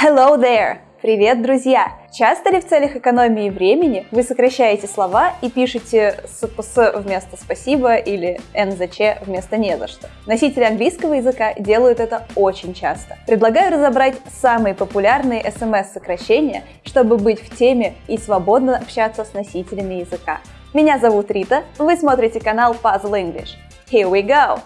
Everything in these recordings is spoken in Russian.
Hello there! Привет, друзья! Часто ли в целях экономии времени вы сокращаете слова и пишете «спс» вместо «спасибо» или «нзч» вместо «не за что»? Носители английского языка делают это очень часто. Предлагаю разобрать самые популярные SMS-сокращения, чтобы быть в теме и свободно общаться с носителями языка. Меня зовут Рита, вы смотрите канал Puzzle English. Here we go!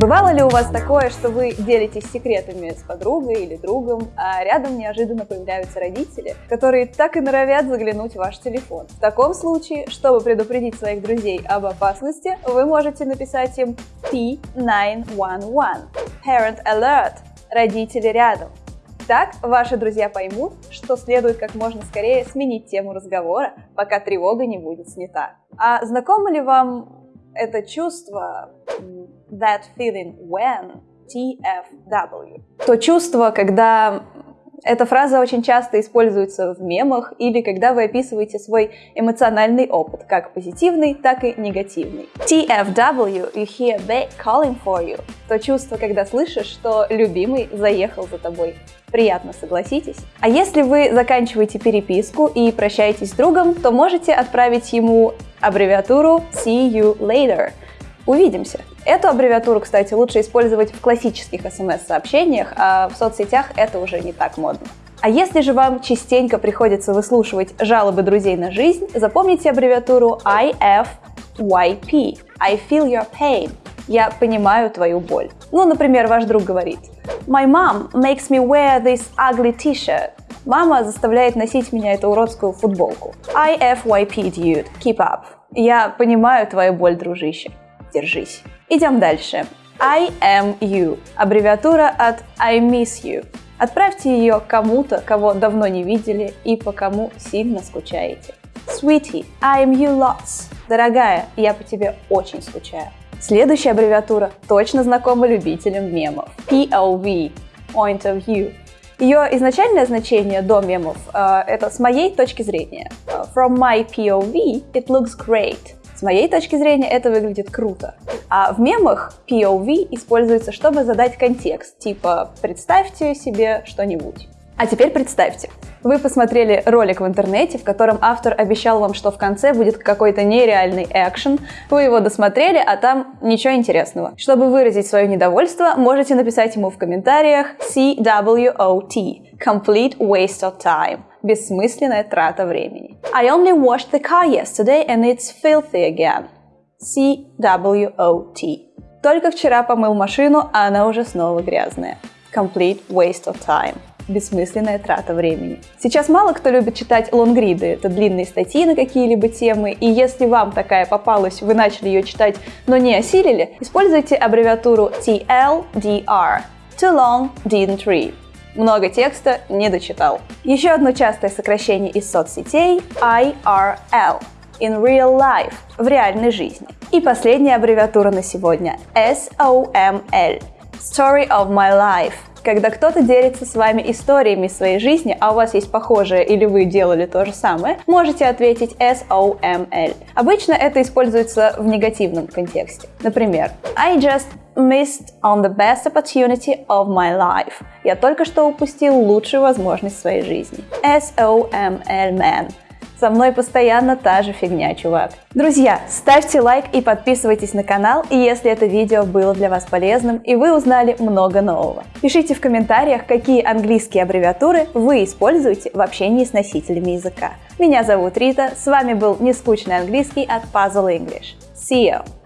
Бывало ли у вас такое, что вы делитесь секретами с подругой или другом, а рядом неожиданно появляются родители, которые так и норовят заглянуть в ваш телефон? В таком случае, чтобы предупредить своих друзей об опасности, вы можете написать им P911 – Parent Alert – родители рядом. Так ваши друзья поймут, что следует как можно скорее сменить тему разговора, пока тревога не будет снята. А знакомо ли вам это чувство that feeling when TFW. То чувство, когда эта фраза очень часто используется в мемах или когда вы описываете свой эмоциональный опыт, как позитивный, так и негативный. TFW, you hear they calling for you. То чувство, когда слышишь, что любимый заехал за тобой. Приятно, согласитесь? А если вы заканчиваете переписку и прощаетесь с другом, то можете отправить ему аббревиатуру See you later. Увидимся. Эту аббревиатуру, кстати, лучше использовать в классических смс-сообщениях, а в соцсетях это уже не так модно. А если же вам частенько приходится выслушивать жалобы друзей на жизнь, запомните аббревиатуру IFYP – I feel your pain. Я понимаю твою боль. Ну, например, ваш друг говорит My mom makes me wear this ugly t-shirt. Мама заставляет носить меня эту уродскую футболку. IFYP, dude. Keep up. Я понимаю твою боль, дружище. Держись. Идем дальше. I am you. Аббревиатура от I miss you. Отправьте ее кому-то, кого давно не видели и по кому сильно скучаете. Sweetie, I am you lots. Дорогая, я по тебе очень скучаю. Следующая аббревиатура точно знакома любителям мемов. POV – Point of View. Ее изначальное значение до мемов э, это с моей точки зрения. From my POV, it looks great. С моей точки зрения это выглядит круто. А в мемах POV используется, чтобы задать контекст, типа «представьте себе что-нибудь». А теперь представьте, вы посмотрели ролик в интернете, в котором автор обещал вам, что в конце будет какой-то нереальный экшен, вы его досмотрели, а там ничего интересного. Чтобы выразить свое недовольство, можете написать ему в комментариях CWOT – Complete Waste of Time – бессмысленная трата времени. I only washed the car yesterday and it's filthy again. CWOT. Только вчера помыл машину, а она уже снова грязная. Complete waste of time бессмысленная трата времени. Сейчас мало кто любит читать лонгриды, это длинные статьи на какие-либо темы, и если вам такая попалась, вы начали ее читать, но не осилили, используйте аббревиатуру TLDR – Too long, didn't read. Много текста не дочитал. Еще одно частое сокращение из соцсетей – IRL – In real life – в реальной жизни. И последняя аббревиатура на сегодня – SOML – Story of my life – когда кто-то делится с вами историями своей жизни, а у вас есть похожее или вы делали то же самое, можете ответить SOML. Обычно это используется в негативном контексте. Например, I just missed on the best opportunity of my life. Я только что упустил лучшую возможность своей жизни. SOML man. Со мной постоянно та же фигня, чувак. Друзья, ставьте лайк и подписывайтесь на канал, если это видео было для вас полезным и вы узнали много нового. Пишите в комментариях, какие английские аббревиатуры вы используете в общении с носителями языка. Меня зовут Рита, с вами был Нескучный английский от Puzzle English. See you!